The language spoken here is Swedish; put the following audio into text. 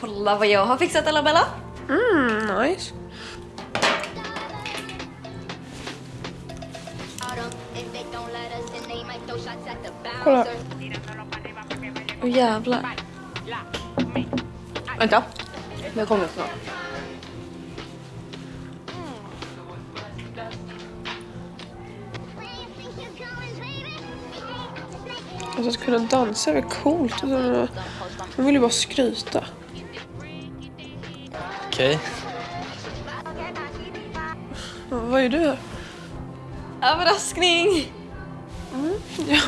Kolla vad jag har fixat Bella. Mm, nice. Kolla. Åh jävlar. Vänta. Jag kommer snart. Alltså att kunna dansa är väl coolt. Man vill ju bara skryta. Okej. Vad är du här? Överraskning! Ja,